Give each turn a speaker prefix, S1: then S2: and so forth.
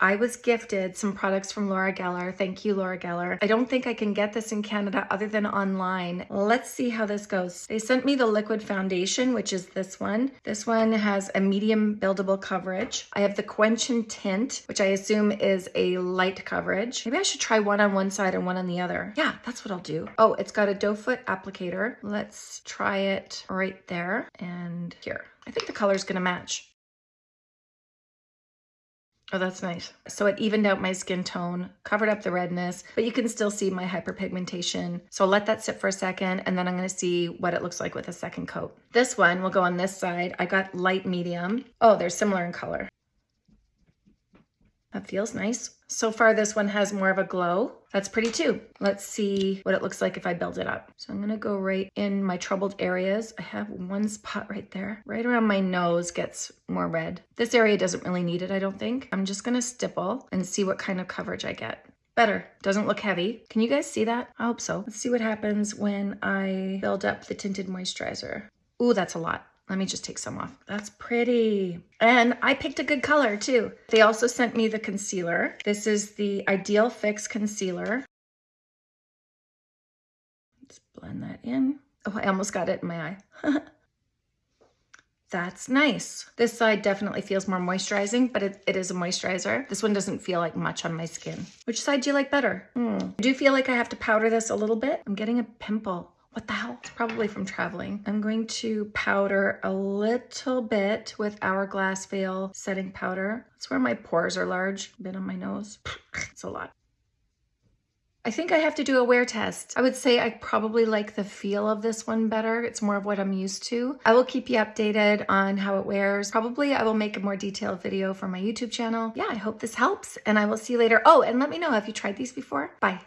S1: I was gifted some products from Laura Geller. Thank you, Laura Geller. I don't think I can get this in Canada other than online. Let's see how this goes. They sent me the liquid foundation, which is this one. This one has a medium buildable coverage. I have the Quench and Tint, which I assume is a light coverage. Maybe I should try one on one side and one on the other. Yeah, that's what I'll do. Oh, it's got a doe foot applicator. Let's try it right there and here. I think the color's gonna match. Oh, that's nice. So it evened out my skin tone, covered up the redness, but you can still see my hyperpigmentation. So I'll let that sit for a second and then I'm gonna see what it looks like with a second coat. This one will go on this side. I got light medium. Oh, they're similar in color. That feels nice. So far, this one has more of a glow. That's pretty too. Let's see what it looks like if I build it up. So I'm gonna go right in my troubled areas. I have one spot right there. Right around my nose gets more red. This area doesn't really need it, I don't think. I'm just gonna stipple and see what kind of coverage I get. Better, doesn't look heavy. Can you guys see that? I hope so. Let's see what happens when I build up the tinted moisturizer. Ooh, that's a lot. Let me just take some off. That's pretty. And I picked a good color too. They also sent me the concealer. This is the Ideal Fix Concealer. Let's blend that in. Oh, I almost got it in my eye. That's nice. This side definitely feels more moisturizing, but it, it is a moisturizer. This one doesn't feel like much on my skin. Which side do you like better? Hmm. I do feel like I have to powder this a little bit. I'm getting a pimple. What the hell? It's probably from traveling. I'm going to powder a little bit with Hourglass Veil setting powder. That's where my pores are large. Bit on my nose. it's a lot. I think I have to do a wear test. I would say I probably like the feel of this one better. It's more of what I'm used to. I will keep you updated on how it wears. Probably I will make a more detailed video for my YouTube channel. Yeah, I hope this helps and I will see you later. Oh, and let me know, have you tried these before? Bye.